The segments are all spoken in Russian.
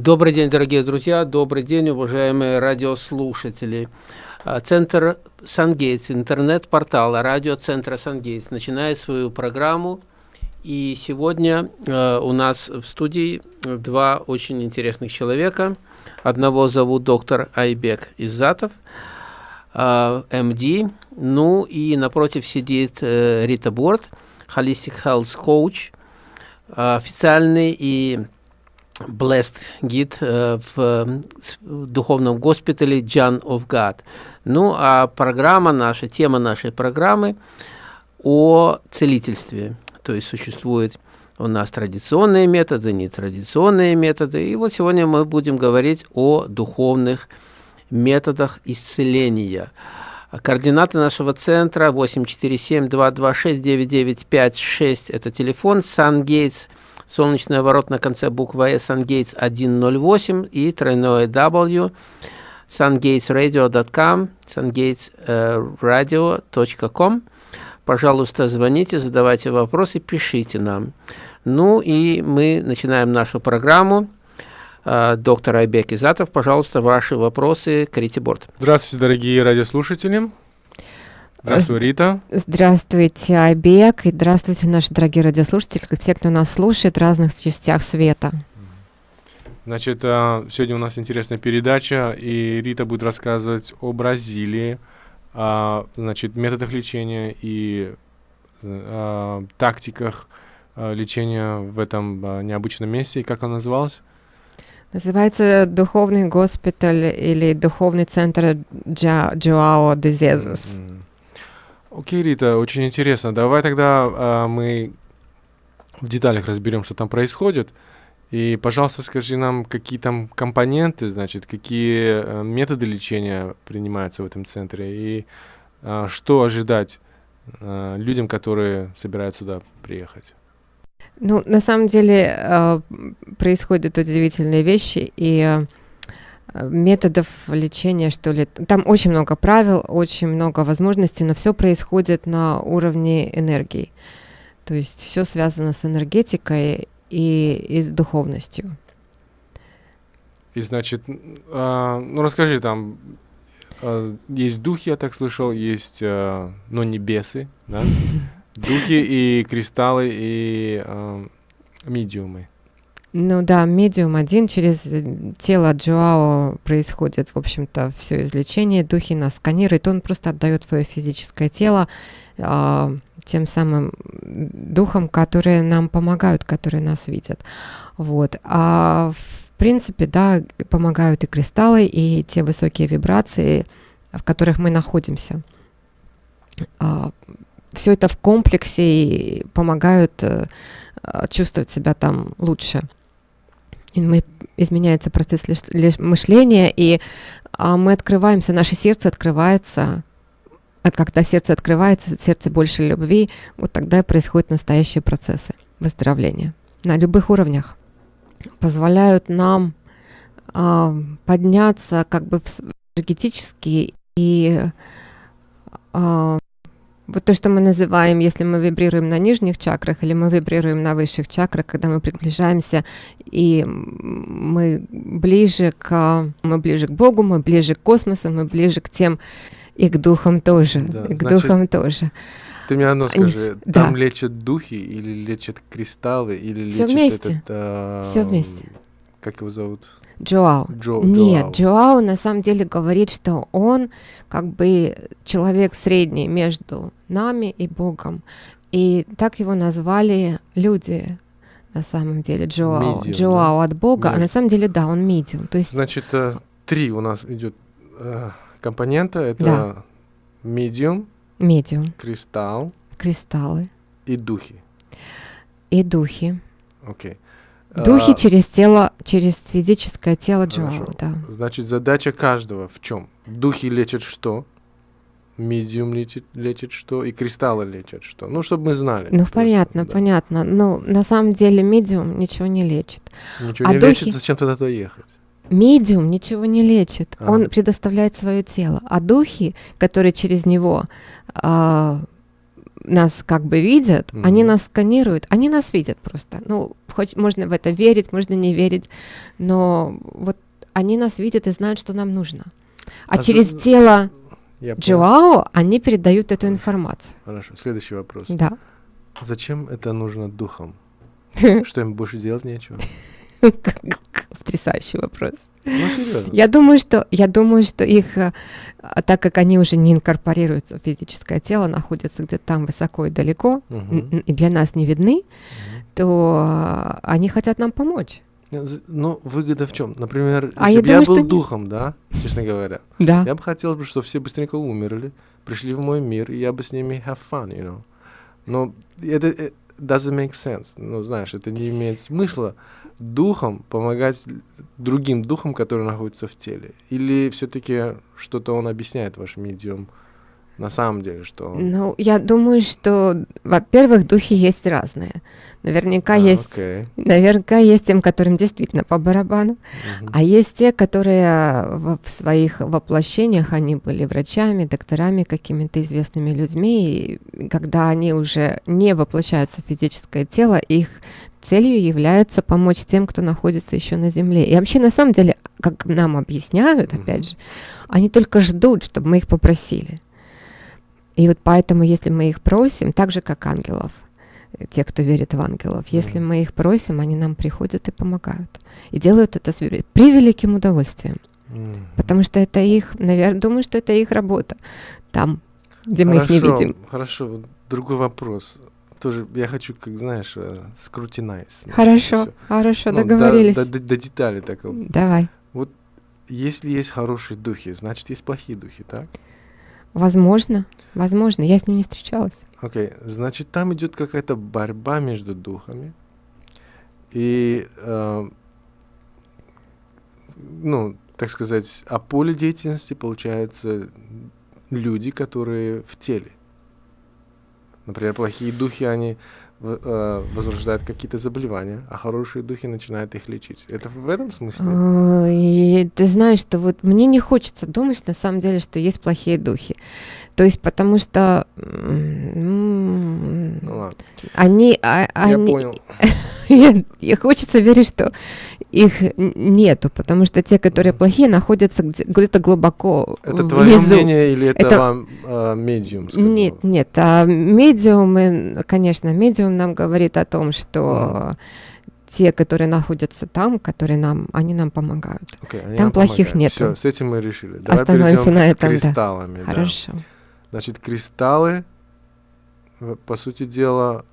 Добрый день, дорогие друзья, добрый день, уважаемые радиослушатели. А, Центр Сангейтс, интернет-портал радиоцентра Сангейтс начинает свою программу. И сегодня э, у нас в студии два очень интересных человека. Одного зовут доктор Айбек Иззатов, э, МД. Ну и напротив сидит э, Рита Борт, Holistic Health Coach, официальный и Blessed гид э, в духовном госпитале John of God. Ну, а программа наша, тема нашей программы о целительстве. То есть существует у нас традиционные методы, нетрадиционные методы. И вот сегодня мы будем говорить о духовных методах исцеления. Координаты нашего центра 847-226-9956 – это телефон Сан-Гейтс – солнечный ворот на конце буквы S, SunGates 108 и тройное W, sungatesradio.com, sungatesradio.com. Пожалуйста, звоните, задавайте вопросы, пишите нам. Ну и мы начинаем нашу программу. Э, доктор Айбек Изатов, пожалуйста, ваши вопросы, Крити Борт. Здравствуйте, дорогие радиослушатели. Здравствуй, Рита. Здравствуйте, Айбек, и здравствуйте, наши дорогие радиослушатели, все, кто нас слушает в разных частях света. Значит, а, сегодня у нас интересная передача, и Рита будет рассказывать о Бразилии, о, значит, методах лечения и о, тактиках лечения в этом необычном месте. И как он назывался? Называется Духовный госпиталь или Духовный центр Джоао де Зезус. Окей, Рита, очень интересно. Давай тогда а, мы в деталях разберем, что там происходит. И, пожалуйста, скажи нам, какие там компоненты, значит, какие а, методы лечения принимаются в этом центре и а, что ожидать а, людям, которые собираются сюда приехать. Ну, на самом деле э, происходят удивительные вещи, и э, методов лечения, что ли. Там очень много правил, очень много возможностей, но все происходит на уровне энергии. То есть все связано с энергетикой и, и с духовностью. И значит, э, ну расскажи, там э, есть духи, я так слышал, есть, э, ну, небесы, да? Духи и кристаллы и э, медиумы. Ну да, медиум один через э, тело Джоао происходит, в общем-то, все излечение. Духи нас сканируют, он просто отдает свое физическое тело э, тем самым духам, которые нам помогают, которые нас видят. Вот. А в принципе, да, помогают и кристаллы, и те высокие вибрации, в которых мы находимся. А, все это в комплексе и помогают э, чувствовать себя там лучше и мы, изменяется процесс лиш, лиш, мышления, и а, мы открываемся, наше сердце открывается, а когда сердце открывается, сердце больше любви, вот тогда и происходят настоящие процессы выздоровления на любых уровнях. Позволяют нам а, подняться как бы энергетически и а, вот то, что мы называем, если мы вибрируем на нижних чакрах или мы вибрируем на высших чакрах, когда мы приближаемся и мы ближе к, мы ближе к Богу, мы ближе к космосу, мы ближе к тем и к духам тоже, да, и к значит, духам тоже. Ты мне одно скажи, да. там лечат духи или лечат кристаллы или Все лечат вместе. этот... А, Все вместе. Как его зовут? Джоау. Джо, Нет, Джоау на самом деле говорит, что он как бы человек средний между нами и Богом. И так его назвали люди на самом деле Джоау. Medium, Джоау да? от Бога, да. а на самом деле да, он медиум. То есть Значит, э, три у нас идет э, компонента. Это да. медиум, медиум, кристалл, кристаллы и духи. И духи. Окей. Okay. Духи а, через тело, через физическое тело Джоала, да. Значит, задача каждого в чем? Духи лечат что? Медиум лечит, лечит что? И кристаллы лечат что? Ну, чтобы мы знали. Ну, понятно, да. понятно. Ну, на самом деле медиум ничего не лечит. Ничего а не духи... лечит, зачем тогда туда ехать? Медиум ничего не лечит, а. он предоставляет свое тело, а духи, которые через него а, нас как бы видят, Мгм. они нас сканируют, они нас видят просто. Ну, хоть можно в это верить, можно не верить, но вот они нас видят и знают, что нам нужно. А, А за- через тело Я понял. Джоао они передают эту информацию. Хорошо, следующий вопрос. Да. Зачем это нужно духом? Что им больше делать нечего? Потрясающий вопрос. Ну. Я думаю, что я думаю, что их, э, так как они уже не инкорпорируются в физическое тело, находятся где-то там высоко и далеко, и для нас не видны, то а, они хотят нам помочь. Не, з- Ну, выгода в чем? Например, А если я бы я был что духом, да, честно говоря, Да. я бы хотел, бы, чтобы все быстренько умерли, пришли в мой мир, и я бы с ними have fun, you know. Но это э, doesn't make sense. Ну, знаешь, это не имеет смысла духом помогать другим духам, которые находятся в теле. Или все-таки что-то он объясняет, ваш медиум, на самом деле, что. Ну, я думаю, что, во-первых, духи есть разные. Наверняка А, есть, окей. наверняка есть тем, которым действительно по барабану, Мгм. а есть те, которые в, в своих воплощениях они были врачами, докторами, какими-то известными людьми, и когда они уже не воплощаются в физическое тело, их целью является помочь тем, кто находится еще на земле. И вообще, на самом деле, как нам объясняют, Мгм. опять же, они только ждут, чтобы мы их попросили. И вот поэтому, если мы их просим, так же, как ангелов, э, те, кто верит в ангелов, если мы их просим, они нам приходят и помогают. И делают это с ве- превеликим удовольствием. Потому что это их, наверное, думаю, что это их работа. Там, где мы их не Хорошо, видим. Хорошо, вот другой вопрос. Тоже я хочу, как знаешь, э, скрутинайз. Хорошо, хорошо, Ну, до- договорились. До, до- до деталей такого. Давай. Если есть хорошие духи, значит есть плохие духи, так? Возможно, возможно. Я с ним не встречалась. Окей, значит там идет какая-то борьба между духами. И, э, ну, так сказать, а поле деятельности получается люди, которые в теле. Например, плохие духи, они э, возрождают какие-то заболевания, а хорошие духи начинают их лечить. Это в этом смысле? А, И ты знаешь, что вот мне не хочется думать на самом деле, что есть плохие духи. То есть потому что Ну ладно, они, а- я они, понял. Я, я хочется верить, что их нету, потому что те, которые плохие, находятся где- где-то глубоко Это твое внизу. мнение или это, Это- вам э, медиум сказал? Нет, нет, а медиумы, конечно, медиум нам говорит о том, что те, которые находятся там, которые нам, они нам помогают. Окей, они Там вам плохих нету. Всё, с этим мы решили. Давай Остановимся на этом, да. кристаллами. да. Хорошо. Значит, кристаллы, в- по сути дела,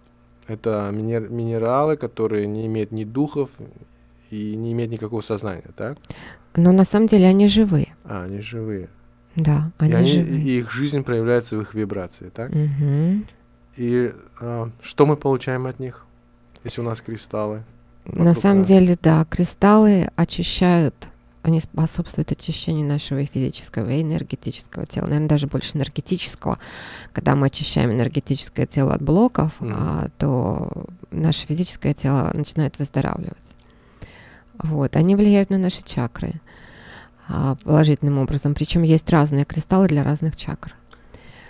это минер- минералы, которые не имеют ни духов и не имеют никакого сознания, так? Но на самом деле они живые. А, они живые. Да, и, они, они, живые. и их жизнь проявляется в их вибрации, так? Мгм. И а, что мы получаем от них, если у нас кристаллы? На вокруг самом нас? деле, да, кристаллы очищают, они способствуют очищению нашего и физического и энергетического тела, наверное, даже больше энергетического. Когда мы очищаем энергетическое тело от блоков, Мгм. а, то наше физическое тело начинает выздоравливать. Вот, они влияют на наши чакры а, положительным образом. Причем есть разные кристаллы для разных чакр.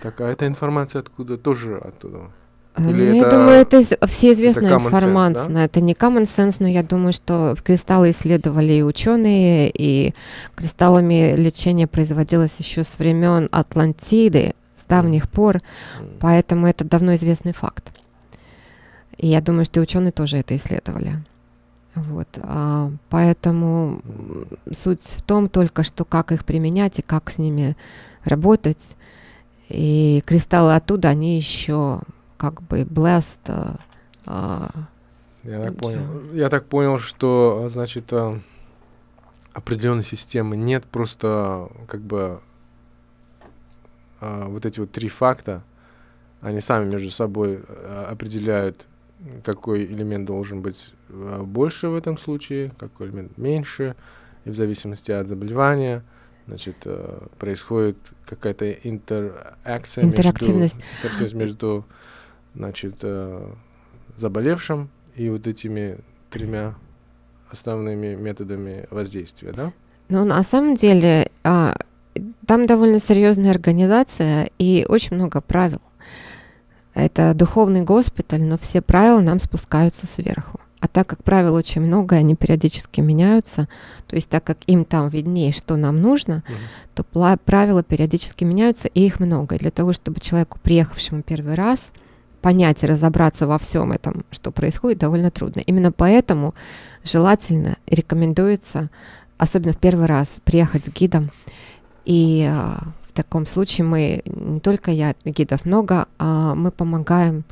Так, а эта информация откуда? Тоже оттуда? Э, Или ну, это- я думаю, это из- всеизвестная sense, информация. да? Это не common sense, но я думаю, что кристаллы исследовали и ученые, и кристаллами лечение производилось еще с времен Атлантиды, с давних пор, М. поэтому это давно известный факт. И я думаю, что и ученые тоже это исследовали. Вот, а, поэтому суть в том только, что как их применять и как с ними работать. И кристаллы оттуда, они еще как бы blessed. а, а, Я так понял. Я так понял, что, значит, а, определенной системы нет, просто как бы а, вот эти вот три факта, они сами между собой а, определяют, какой элемент должен быть а, больше в этом случае, какой элемент меньше, и в зависимости от заболевания, значит, а, происходит какая-то интеракция между, Интерактивность. интерактивность между, значит, а, заболевшим и вот этими тремя основными методами воздействия, да? Ну, на самом деле, а, там довольно серьезная организация и очень много правил. Это духовный госпиталь, но все правила нам спускаются сверху. А так как правил очень много, они периодически меняются, то есть так как им там виднее, что нам нужно, mm-hmm. то правила периодически меняются, и их много. И для того, чтобы человеку, приехавшему первый раз, понять и разобраться во всем этом, что происходит, довольно трудно. Именно поэтому желательно рекомендуется, особенно в первый раз, приехать с гидом. И а, таком случае мы, не только я, гидов много, а мы помогаем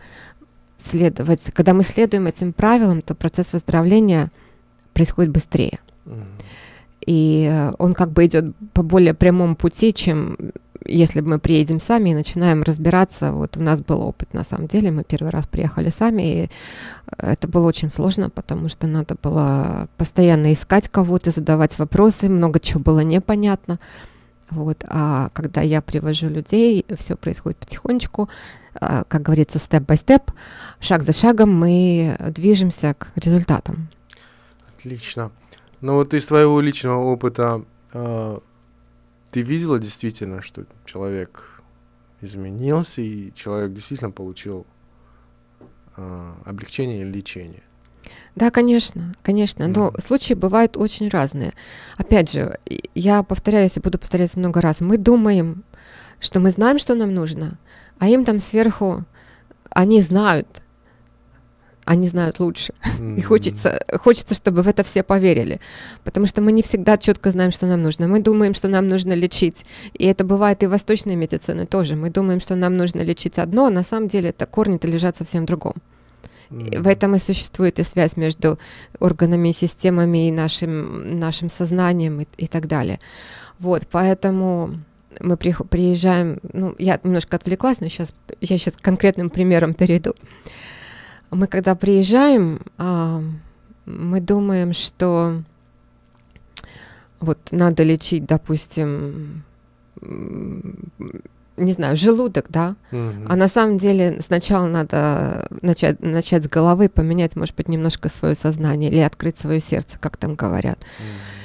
следовать, когда мы следуем этим правилам, то процесс выздоровления происходит быстрее. Mm. И э, он как бы идет по более прямому пути, чем если мы приедем сами и начинаем разбираться. Вот у нас был опыт, на самом деле, мы первый раз приехали сами, и это было очень сложно, потому что надо было постоянно искать кого-то, задавать вопросы, много чего было непонятно. Вот. А когда я привожу людей, все происходит потихонечку, а, как говорится, степ-бай-степ, шаг за шагом мы движемся к результатам. Отлично. Ну вот из твоего личного опыта э, ты видела действительно, что человек изменился, и человек действительно получил э, облегчение или лечение? Да, конечно, конечно. Но mm. случаи бывают очень разные. Опять же, я повторяюсь и буду повторяться много раз. Мы думаем, что мы знаем, что нам нужно, а им там сверху они знают, они знают лучше. Mm-hmm. И хочется, хочется, чтобы в это все поверили. Потому что мы не всегда четко знаем, что нам нужно. Мы думаем, что нам нужно лечить. И это бывает и в восточной медицине тоже. Мы думаем, что нам нужно лечить одно, а на самом деле это корни-то лежат совсем в другом. Mm-hmm. В этом и существует и связь между органами и системами и нашим, нашим сознанием и, и так далее. Вот, поэтому мы при, приезжаем, ну, я немножко отвлеклась, но сейчас, я сейчас конкретным примером перейду. Мы когда приезжаем, а, мы думаем, что вот надо лечить, допустим, не знаю, желудок, да, mm-hmm. а на самом деле сначала надо начать, начать с головы, поменять, может быть, немножко свое сознание или открыть свое сердце, как там говорят. Mm-hmm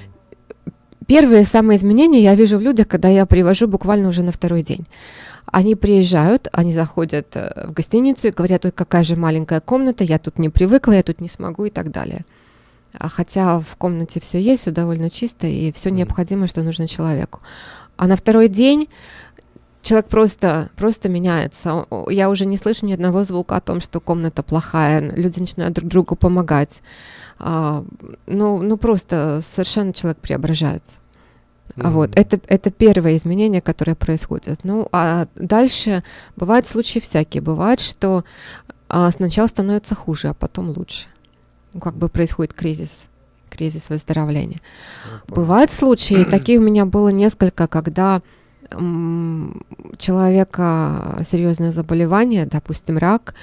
Первые самые изменения я вижу в людях, когда я привожу буквально уже на второй день. Они приезжают, они заходят э, в гостиницу и говорят, ой, какая же маленькая комната, я тут не привыкла, я тут не смогу и так далее. А хотя в комнате все есть, все довольно чисто и все необходимое, что нужно человеку. А на второй день человек просто, просто меняется. Я уже не слышу ни одного звука о том, что комната плохая, люди начинают друг другу помогать. А, ну, ну просто совершенно человек преображается. Mm-hmm. Вот, это, это первое изменение, которое происходит. Ну, а дальше бывают случаи всякие. Бывает, что а, сначала становится хуже, а потом лучше. Ну, как бы происходит кризис, кризис выздоровления. Mm-hmm. Бывают случаи, такие у меня было несколько, когда человека серьезное заболевание, допустим, рак,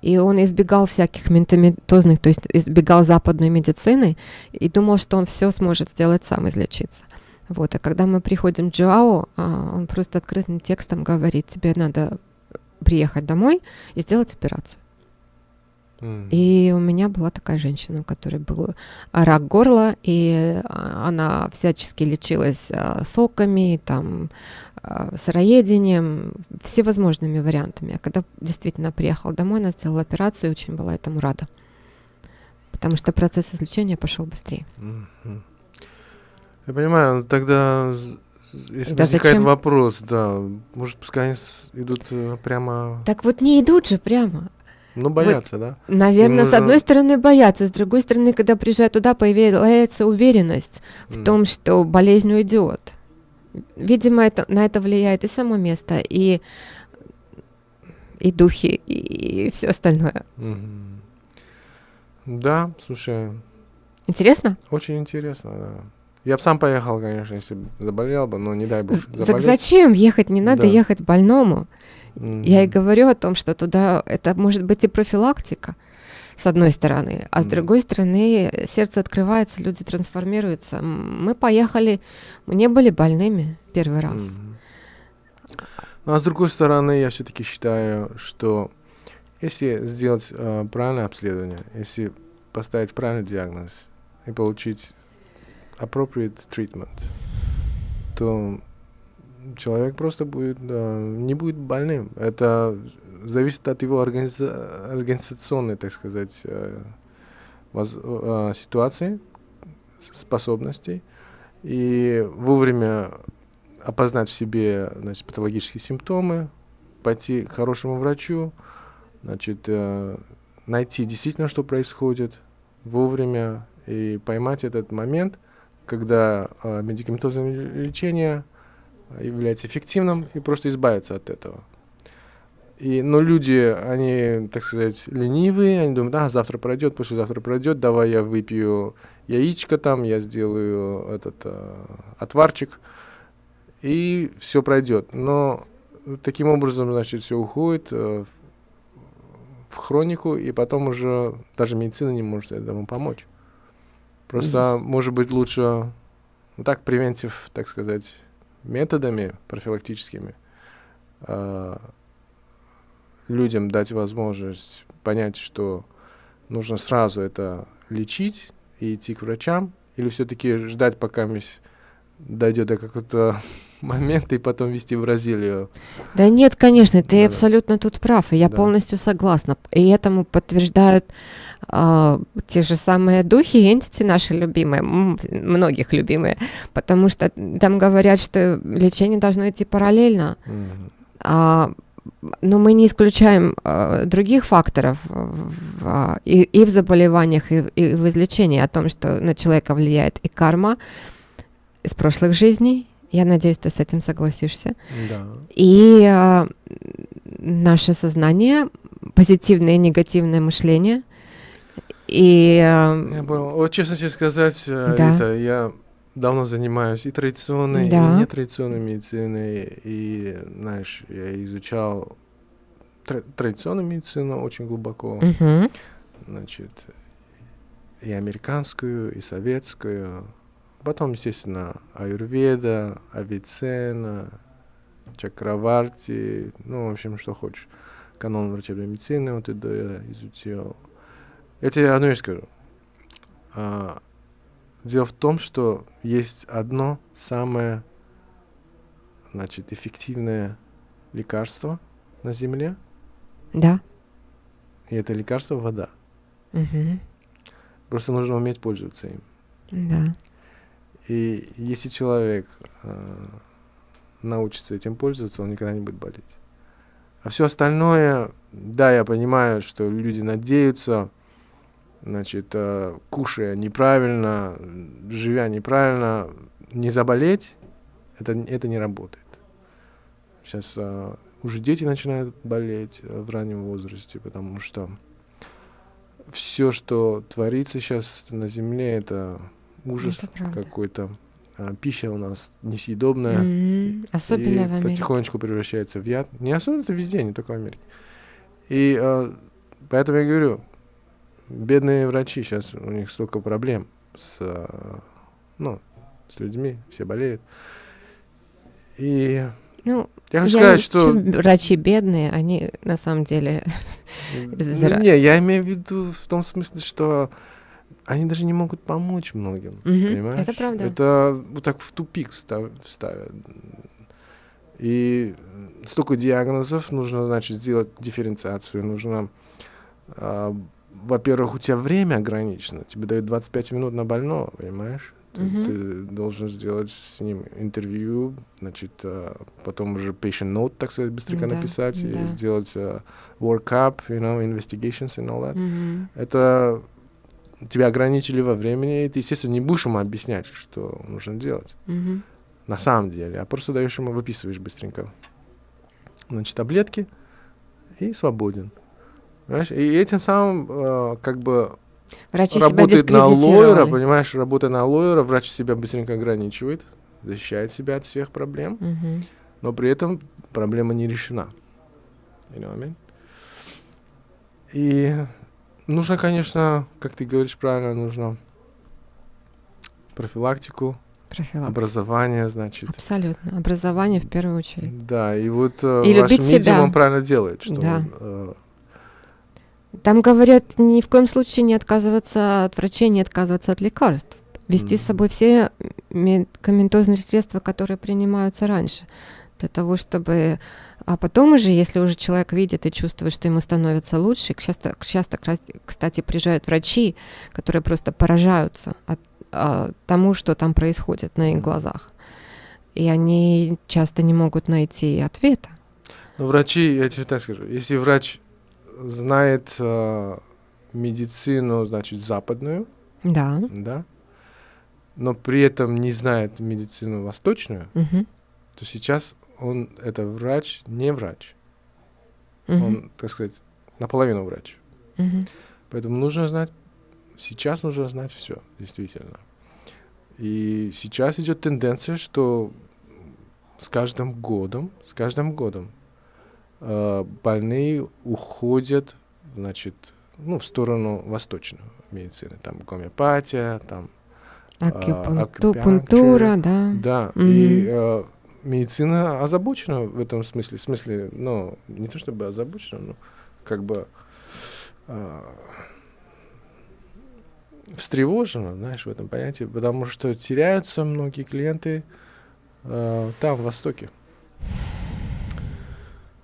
и он избегал всяких ментаментозных, то есть избегал западной медицины и думал, что он все сможет сделать сам, излечиться. Вот, а когда мы приходим к Джоао, а, он просто открытым текстом говорит, тебе надо приехать домой и сделать операцию. Mm. И у меня была такая женщина, у которой был рак горла, и а, она всячески лечилась а, соками, там, сыроедением, всевозможными вариантами. А когда действительно приехала домой, она сделала операцию и очень была этому рада. Потому что процесс излечения пошел быстрее. Я понимаю, но тогда если да возникает зачем? вопрос, да, может, пускай они идут э, прямо... Так вот не идут же прямо. Ну, боятся, вот, да? Наверное, нужно... с одной стороны боятся, с другой стороны, когда приезжают туда, появляется уверенность в mm. том, что болезнь уйдет. Видимо, это, на это влияет и само место, и, и духи, и, и все остальное. Mm-hmm. Да, слушай. Интересно? Очень интересно, да. Я бы сам поехал, конечно, если бы заболел бы, но не дай бог заболеть. Так зачем ехать? Не надо да. ехать больному. Mm-hmm. Я и говорю о том, что туда это может быть и профилактика, с одной стороны, а с другой стороны сердце открывается, люди трансформируются. Мы поехали, мы не были больными первый раз. Mm-hmm. Ну, а с другой стороны, я все-таки считаю, что если сделать э, правильное обследование, если поставить правильный диагноз и получить appropriate treatment, то человек просто будет, не будет больным. Это зависит от его организа- организационной, так сказать, э, э, ситуации, способностей, и вовремя опознать в себе значит, патологические симптомы, пойти к хорошему врачу, значит, э, найти действительно, что происходит вовремя и поймать этот момент, когда медикаментозное лечение является эффективным и просто избавиться от этого. И, но люди, они, так сказать, ленивые, они думают, а, завтра пройдет, послезавтра пройдет, давай я выпью яичко там, я сделаю этот э, отварчик, и все пройдет. Но таким образом, значит, все уходит э, в хронику, и потом уже даже медицина не может этому помочь. Просто, mm-hmm. может быть, лучше вот так превентив, так сказать, методами профилактическими э, людям дать возможность понять, что нужно сразу это лечить и идти к врачам, или все-таки ждать, пока дойдет до какого-то момента и потом вести в Бразилию. Да нет, конечно, ты да, абсолютно тут прав, и я да. полностью согласна. И этому подтверждают э, те же самые духи и entity наши любимые, многих любимые, потому что там говорят, что лечение должно идти параллельно. Mm-hmm. А, но мы не исключаем э, других факторов в, и, и в заболеваниях, и, и в излечении, о том, что на человека влияет и карма из прошлых жизней, я надеюсь, ты с этим согласишься. Да. И э, наше сознание, позитивное и негативное мышление. И, э, я понял. Вот честно тебе сказать, э, да. это я давно занимаюсь и традиционной, да. и нетрадиционной медициной. И, знаешь, я изучал тр- традиционную медицину очень глубоко. Угу. Значит, и американскую, и советскую. Потом, естественно, аюрведа, авицена, чакраварти, ну, в общем, что хочешь. Канон врачебной медицины, вот это я изучил. Я тебе одну вещь скажу. А, дело в том, что есть одно самое, значит, эффективное лекарство на Земле. Да. И это лекарство вода. Угу. Просто нужно уметь пользоваться им. Да. И если человек э, научится этим пользоваться, он никогда не будет болеть. А все остальное, да, я понимаю, что люди надеются, значит, э, кушая неправильно, живя неправильно, не заболеть, это, это не работает. Сейчас э, уже дети начинают болеть э, в раннем возрасте, потому что все, что творится сейчас на Земле, это ужас какой-то. А, пища у нас несъедобная. Mm-hmm. Особенно и в Америке. потихонечку превращается в яд. Не особенно, это везде, не только в Америке. И а, поэтому я говорю, бедные врачи, сейчас у них столько проблем с, а, ну, с людьми, все болеют. И ну, я хочу сказать, что... Врачи бедные, они на самом деле... Ну, не, я имею в виду в том смысле, что они даже не могут помочь многим, угу, понимаешь? Это правда. Это вот так в тупик ставят. И столько диагнозов, нужно, значит, сделать дифференциацию, нужно, э, во-первых, у тебя время ограничено, тебе дают 25 минут на больного, понимаешь? Ты, ты должен сделать с ним интервью, значит, э, потом уже patient note, так сказать, быстренько да, написать, да. и сделать э, workup, you know, investigations and all that. Угу. Это тебя ограничили во времени, и ты, естественно, не будешь ему объяснять, что нужно делать. Mm-hmm. На самом деле. А просто даешь ему, выписываешь быстренько. Значит, таблетки и свободен. Понимаешь? И этим самым э, как бы Врачи работает на лоера, понимаешь, работая на лоера, врач себя быстренько ограничивает, защищает себя от всех проблем, mm-hmm. но при этом проблема не решена. You know what I mean? И Нужно, конечно, как ты говоришь правильно, нужно профилактику, Профилактика. образование, значит. Абсолютно. Образование в первую очередь. Да, и вот э, и ваш медиум себя. он правильно делает, что да. он, э, там говорят, ни в коем случае не отказываться от врачей, не отказываться от лекарств. Вести mm. с собой все медикаментозные средства, которые принимаются раньше. Для того, чтобы... А потом уже, если уже человек видит и чувствует, что ему становится лучше, часто, часто кстати, приезжают врачи, которые просто поражаются от, от тому, что там происходит на их глазах. И они часто не могут найти ответа. Но врачи, я тебе так скажу, если врач знает э, медицину, значит, западную, да. да, но при этом не знает медицину восточную, угу. то сейчас он это врач, не врач. Угу. Он, так сказать, наполовину врач. Угу. Поэтому нужно знать, сейчас нужно знать все, действительно. И сейчас идет тенденция, что с каждым годом, с каждым годом э, больные уходят, значит, ну, в сторону восточной медицины. Там гомеопатия, там Акупунктура, да. Да, mm-hmm. и э, медицина озабочена в этом смысле. В смысле, ну, не то чтобы озабочена, но как бы э, встревожена, знаешь, в этом понятии, потому что теряются многие клиенты э, там, в Востоке.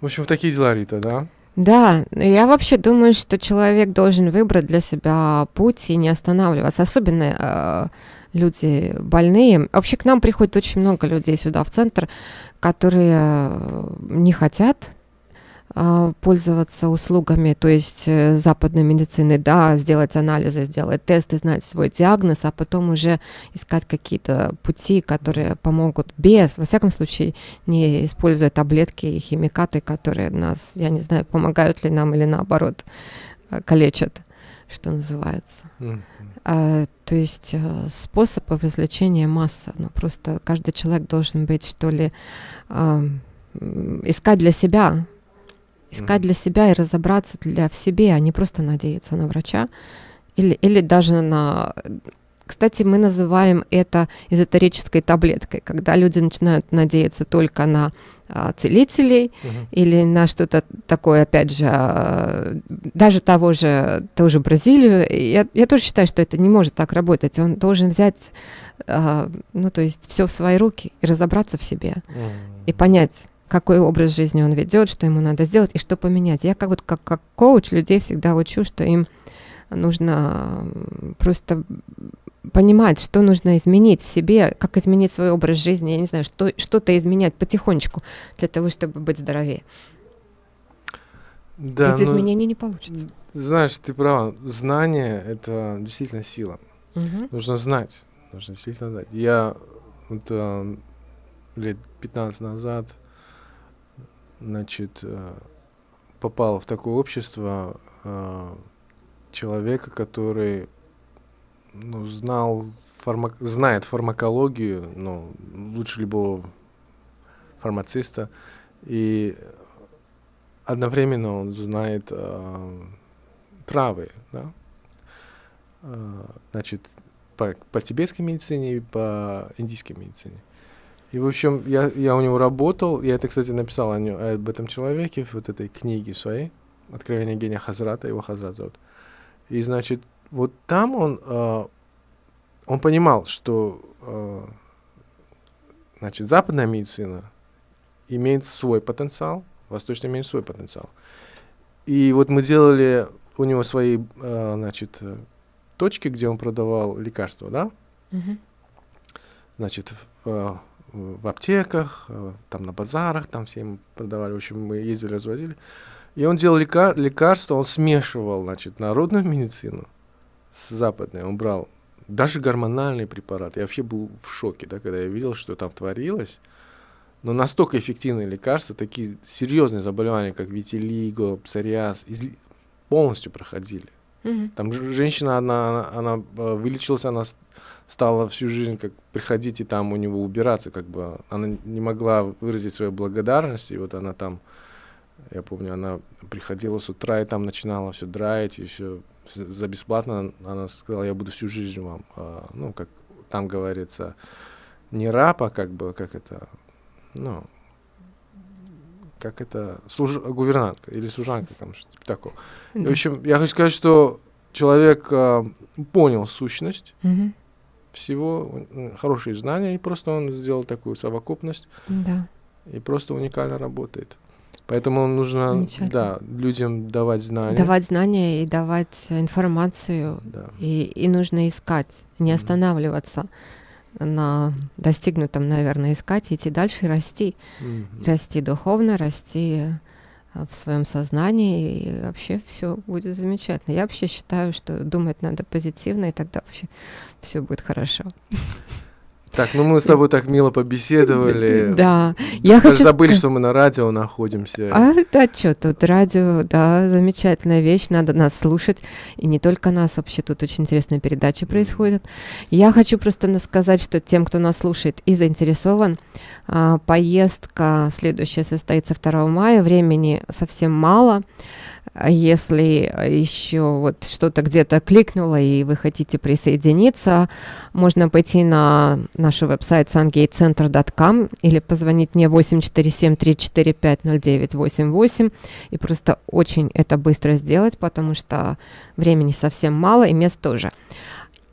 В общем, такие дела, Рита, да? Да, я вообще думаю, что человек должен выбрать для себя путь и не останавливаться. Особенно э, люди больные. Вообще к нам приходит очень много людей сюда в центр, которые э, не хотят а, пользоваться услугами, то есть э, западной медицины, да, сделать анализы, сделать тесты, знать свой диагноз, а потом уже искать какие-то пути, которые помогут без, во всяком случае, не используя таблетки и химикаты, которые нас, я не знаю, помогают ли нам или наоборот э, калечат, что называется. Mm-hmm. А, то есть а, способов излечения масса, но просто каждый человек должен быть, что ли, а, искать для себя, искать mm-hmm. для себя и разобраться для в себе, а не просто надеяться на врача или, или даже на... Кстати, мы называем это эзотерической таблеткой, когда люди начинают надеяться только на целителей uh-huh. или на что-то такое, опять же, а, даже того же, ту же Бразилию. Я, я тоже считаю, что это не может так работать. Он должен взять, а, ну, то есть все в свои руки и разобраться в себе uh-huh. и понять, какой образ жизни он ведет, что ему надо сделать и что поменять. Я как вот как, как коуч людей всегда учу, что им нужно просто понимать, что нужно изменить в себе, как изменить свой образ жизни, я не знаю, что, что-то изменять потихонечку для того, чтобы быть здоровее. Да, Без ну, изменений не получится. Знаешь, ты права. Знание — это действительно сила. Угу. Нужно знать. Нужно действительно знать. Я вот, э, лет 15 назад значит, э, попал в такое общество э, человека, который ну, знал, фармак... знает фармакологию, ну, лучше любого фармациста, и одновременно он знает э, травы, да? Э, значит, по, по тибетской медицине и по индийской медицине. И, в общем, я, я у него работал, я это, кстати, написал о нем, об этом человеке в вот этой книге своей, «Откровение гения Хазрата», его Хазрат зовут. И, значит, вот там он, э, он понимал, что э, значит, западная медицина имеет свой потенциал, восточная имеет свой потенциал. И вот мы делали у него свои, э, значит, точки, где он продавал лекарства, да? Mm-hmm. Значит, в, э, в аптеках, э, там на базарах, там все ему продавали. В общем, мы ездили, развозили. И он делал лекар лекарства, он смешивал, значит, народную медицину с западной. Он брал даже гормональные препараты. Я вообще был в шоке, да, когда я видел, что там творилось. Но настолько эффективные лекарства, такие серьезные заболевания, как витилиго, псориаз, полностью проходили. Mm-hmm. Там женщина, она, она, она э, вылечилась, она стала всю жизнь как приходить и там у него убираться, как бы она не могла выразить свою благодарность, и вот она там, я помню, она приходила с утра и там начинала все драить и все за бесплатно. Она сказала, я буду всю жизнь вам, а, ну как там говорится, не рапа, как бы, как это, ну, как это, служ... гувернантка или служанка, там что-то такого. Да. В общем, я хочу сказать, что человек а, понял сущность, угу всего, хорошие знания, и просто он сделал такую совокупность. Да. и просто уникально работает. Поэтому нужно да, людям давать знания. Давать знания и давать информацию, Да. и, и нужно искать, не Мгм. останавливаться на достигнутом, наверное, искать, идти дальше расти. Мгм. Расти духовно, расти э, в своем сознании, и вообще все будет замечательно. Я вообще считаю, что думать надо позитивно, и тогда вообще все будет хорошо. Так, ну мы с тобой так мило побеседовали. Да, я хочу забыли, что мы на радио находимся. А, да, что тут, радио, да, замечательная вещь, надо нас слушать, и не только нас, вообще тут очень интересные передачи происходят. Я хочу просто сказать, что тем, кто нас слушает и заинтересован, а, поездка следующая состоится 2 мая, времени совсем мало. А Если еще вот что-то где-то кликнуло и вы хотите присоединиться, можно пойти на наш веб-сайт sungatecenter.com или позвонить мне 847-345-0988 и просто очень это быстро сделать, потому что времени совсем мало и мест тоже.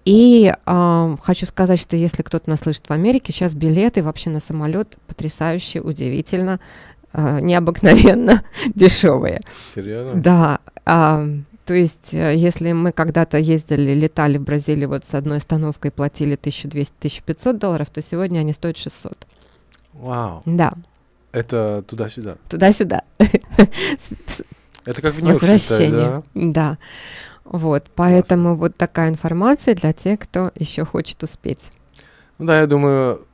И а, хочу сказать, что если кто-то нас слышит в Америке, сейчас билеты вообще на самолет потрясающе, удивительно, необыкновенно дешевые. Серьезно? Да, а, то есть, э, если мы когда-то ездили, летали в Бразилию вот с одной остановкой, платили 1200-1500 долларов, то сегодня они стоят 600. Вау. Да, Это туда-сюда. туда-сюда. Это как в Нью-Йорке, Возвращение. да? Да. Вот, поэтому вот такая информация для тех, кто еще хочет успеть. Ну да, я думаю,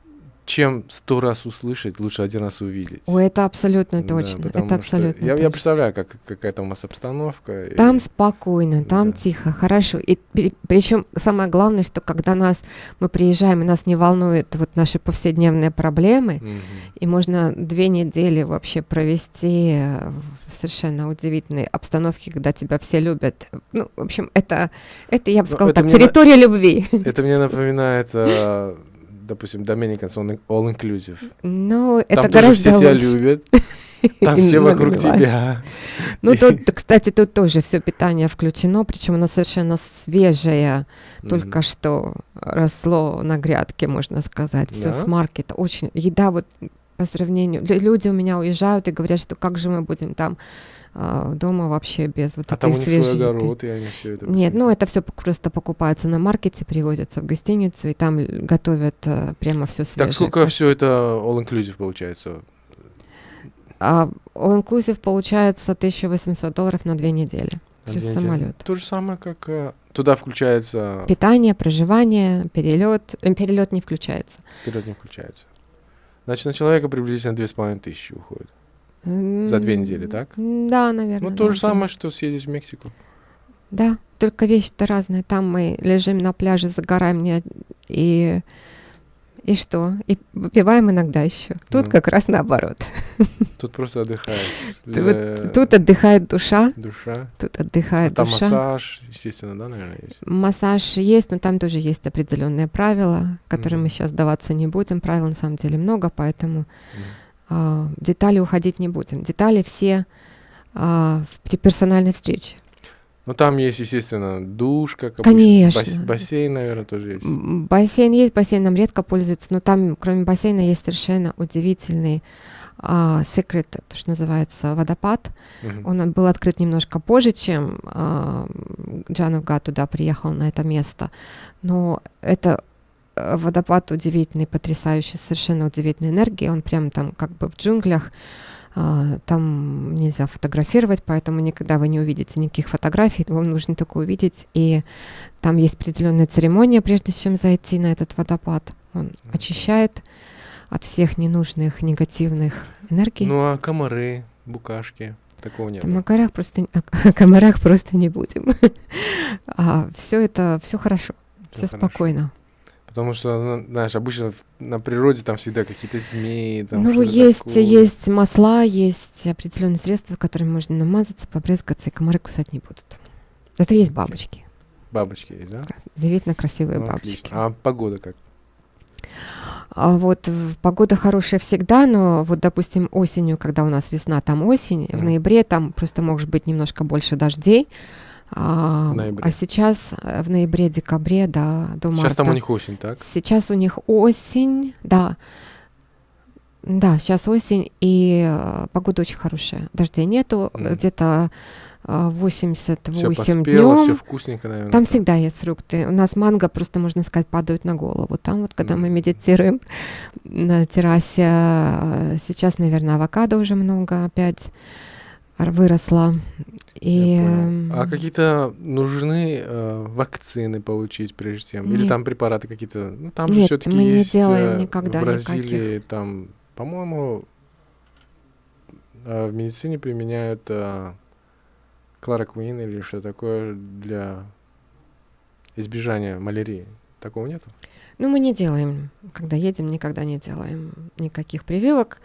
чем сто раз услышать, лучше один раз увидеть. Ой, это абсолютно Да, точно. потому это абсолютно Я, я точно. представляю, как, какая там у вас обстановка. и- Там спокойно, там Да. тихо, хорошо. И причем самое главное, что когда нас мы приезжаем, и нас не волнуют вот наши повседневные проблемы, Мгм. и можно две недели вообще провести в совершенно удивительной обстановке, когда тебя все любят. Ну, в общем, это, это я бы Ну, сказала это так, мне на- территория любви. Это мне напоминает, э, допустим, Dominicans all, all Inclusive. Ну, это Там гораздо все тебя лучше. любят, там все вокруг тебя. Ну, тут, кстати, тут тоже все питание включено, причем оно совершенно свежее, только что росло на грядке, можно сказать. Все с маркета. Очень. Еда вот по сравнению. лю- Люди у меня уезжают и говорят, что как же мы будем там а, дома вообще без вот А этой там у них свой свежей еды. огород, и они все это... Нет, ну это все просто покупается на маркете, привозится в гостиницу, и там готовят э, прямо все свежее. Так сколько все это all inclusive получается? А all inclusive получается 1800 долларов на две недели. на Плюс две недели? самолет. То же самое, как... э, Туда включается... Питание, проживание, перелет. Э, перелет не включается. Вперед не включается. Значит, на человека приблизительно две с половиной тысячи уходит. За две недели, так? Да, наверное. Ну, то да, же да. самое, что съездить в Мексику. Да, только вещи-то разные. Там мы лежим на пляже, загораем и и что? И выпиваем иногда еще. Тут Ну. как раз наоборот. Тут просто отдыхаешь. Тут- отдыхает душа, Душа. тут А отдыхает там душа. массаж, естественно, да, наверное, есть? Массаж есть, но там тоже есть определенные правила, которые мы сейчас даваться не будем. Правил на самом деле много, поэтому а, в детали уходить не будем. Детали все а, при персональной встрече. Ну, там есть, естественно, душ, как обычно. Конечно. Бас- бассейн, наверное, тоже есть. Бассейн есть, бассейном редко пользуются, но там, кроме бассейна, есть совершенно удивительный а, секрет, то, что называется водопад. Мгм. Он был открыт немножко позже, чем а, Джанов Га туда приехал на это место. Но это водопад удивительный, потрясающий, совершенно удивительной энергии. Он прям там как бы в джунглях. А, Там нельзя фотографировать, поэтому никогда вы не увидите никаких фотографий. Вам нужно только увидеть. И там есть определенная церемония, прежде чем зайти на этот водопад. Он очищает от всех ненужных негативных энергий. Ну, а комары, букашки, такого не О было. комарах просто, о комарах просто не будем. все это, все хорошо, все спокойно. Потому что, ну, знаешь, обычно в- на природе там всегда какие-то змеи. Там ну, есть, такое. есть масла, есть определенные средства, которыми можно намазаться, побрызгаться, и комары кусать не будут. Зато есть бабочки, Бабочки есть, да? удивительно красивые Ну, бабочки. отлично. А погода как? А вот в- погода хорошая всегда, но вот, допустим, осенью, когда у нас весна, там осень, в Мгм. ноябре там просто может быть немножко больше дождей. А, ноябре. а сейчас э, в ноябре, декабре, да, до марта. Сейчас там у них осень, так? Сейчас у них осень, да. Да, сейчас осень, и э, погода очень хорошая. Дождей нету, Мгм. где-то э, Все 88 поспело, все вкусненько, наверное. Там всегда есть фрукты. У нас манго просто, можно сказать, падают на голову. Там вот, когда мы Мгм. медитируем на террасе, сейчас, наверное, авокадо уже много опять выросло. И, понял. А эм, какие-то нужны э, вакцины получить прежде чем? Или Нет. там препараты какие-то? Ну, там же Нет, все-таки мы не есть делаем э, никогда в Бразилии, никаких. там, по-моему, э, в медицине применяют э, клороквин или что такое для избежания малярии. Такого нету? Ну, мы не делаем, когда едем, никогда не делаем никаких прививок.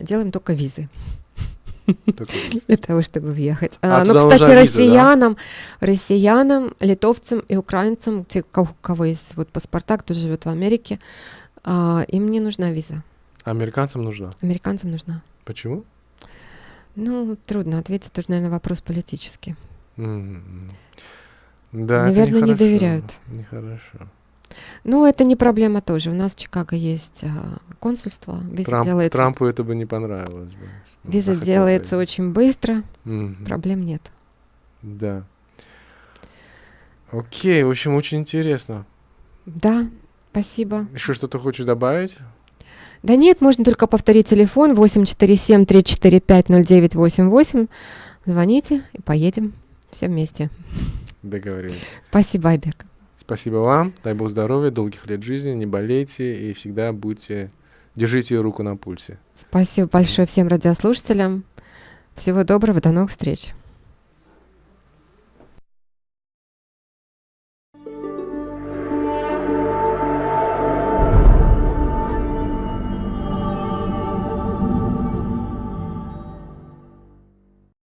Делаем только визы. для того, чтобы въехать. А, А, ну, кстати, виза, да? россиянам, россиянам, литовцам и украинцам, те, у кого есть вот паспорта, кто живет в Америке, а, им не нужна виза. А Американцам нужна. Американцам нужна. Почему? Ну, трудно ответить, тоже, наверное, вопрос политический. М, Да, это Наверное, не нехорошо, доверяют. Нехорошо. Ну, это не проблема тоже. У нас в Чикаго есть а, консульство. Виза Трамп- делается, Трампу это бы не понравилось бы. Он виза делается поехать. очень быстро, Мгм. проблем нет. Да. Окей, в общем, очень интересно. Да, спасибо. Еще что-то хочешь добавить? Да нет, можно только повторить телефон 847-345-0988. Звоните и поедем все вместе. Договорились. Спасибо, Айбек. Спасибо вам. Дай Бог здоровья, долгих лет жизни, не болейте и всегда будьте, держите руку на пульсе. Спасибо большое всем радиослушателям. Всего доброго, до новых встреч.